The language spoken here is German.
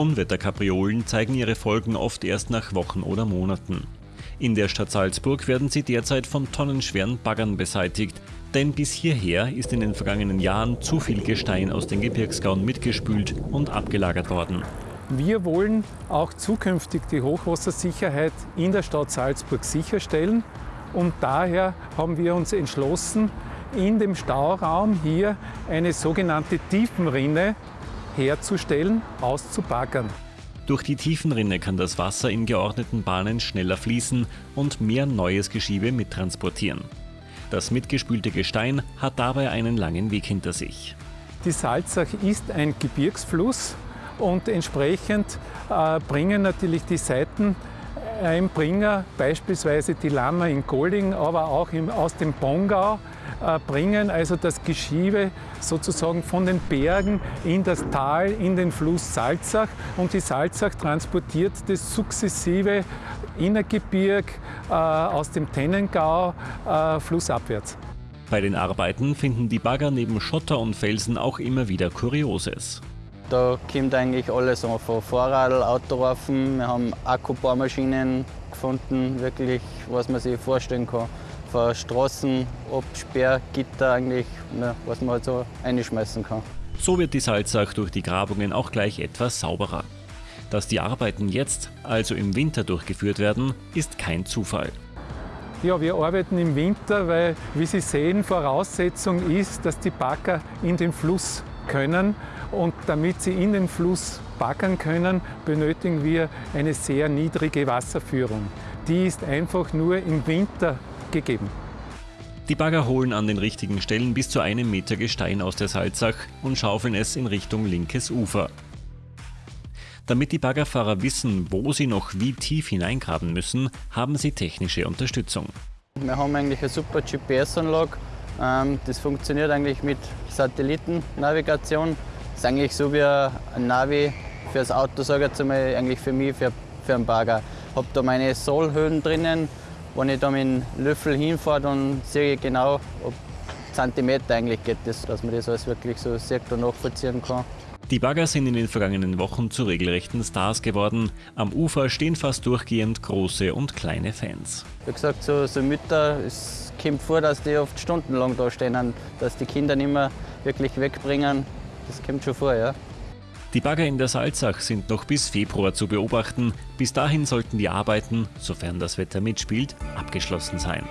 Unwetterkapriolen zeigen ihre Folgen oft erst nach Wochen oder Monaten. In der Stadt Salzburg werden sie derzeit von tonnenschweren Baggern beseitigt, denn bis hierher ist in den vergangenen Jahren zu viel Gestein aus den Gebirgsgauen mitgespült und abgelagert worden. Wir wollen auch zukünftig die Hochwassersicherheit in der Stadt Salzburg sicherstellen und daher haben wir uns entschlossen, in dem Stauraum hier eine sogenannte Tiefenrinne herzustellen, auszubaggern. Durch die Tiefenrinne kann das Wasser in geordneten Bahnen schneller fließen und mehr neues Geschiebe mittransportieren. Das mitgespülte Gestein hat dabei einen langen Weg hinter sich. Die Salzach ist ein Gebirgsfluss und entsprechend äh, bringen natürlich die Seiteneinbringer, beispielsweise die Lama in Golding, aber auch im, aus dem Bongau, äh, bringen also das Geschiebe sozusagen von den Bergen in das Tal, in den Fluss Salzach und die Salzach transportiert das sukzessive Innergebirg äh, aus dem Tennengau äh, flussabwärts. Bei den Arbeiten finden die Bagger neben Schotter und Felsen auch immer wieder Kurioses. Da kommt eigentlich alles an, von Fahrrad, Autoreifen, wir haben Akkubohrmaschinen gefunden, wirklich, was man sich vorstellen kann von Straßen, Absperrgitter eigentlich, was man halt so einschmeißen kann. So wird die Salzach durch die Grabungen auch gleich etwas sauberer. Dass die Arbeiten jetzt, also im Winter durchgeführt werden, ist kein Zufall. Ja, wir arbeiten im Winter, weil, wie Sie sehen, Voraussetzung ist, dass die Bagger in den Fluss können. Und damit sie in den Fluss baggern können, benötigen wir eine sehr niedrige Wasserführung. Die ist einfach nur im Winter gegeben. Die Bagger holen an den richtigen Stellen bis zu einem Meter Gestein aus der Salzach und schaufeln es in Richtung linkes Ufer. Damit die Baggerfahrer wissen, wo sie noch wie tief hineingraben müssen, haben sie technische Unterstützung. Wir haben eigentlich eine super GPS-Anlage. Ähm, das funktioniert eigentlich mit Satellitennavigation. Das ist eigentlich so wie ein Navi für das Auto, sage ich jetzt einmal, eigentlich für mich, für, für einen Bagger. Ich habe da meine Sollhöhen drinnen, wenn ich da mit dem Löffel hinfahre, dann sehe ich genau, ob Zentimeter eigentlich geht, das, dass man das alles wirklich so sieht und nachvollziehen kann. Die Bagger sind in den vergangenen Wochen zu regelrechten Stars geworden. Am Ufer stehen fast durchgehend große und kleine Fans. Wie gesagt, so, so Mütter, es kommt vor, dass die oft stundenlang da stehen, dass die Kinder nicht mehr wirklich wegbringen. Das kommt schon vor, ja. Die Bagger in der Salzach sind noch bis Februar zu beobachten. Bis dahin sollten die Arbeiten, sofern das Wetter mitspielt, abgeschlossen sein.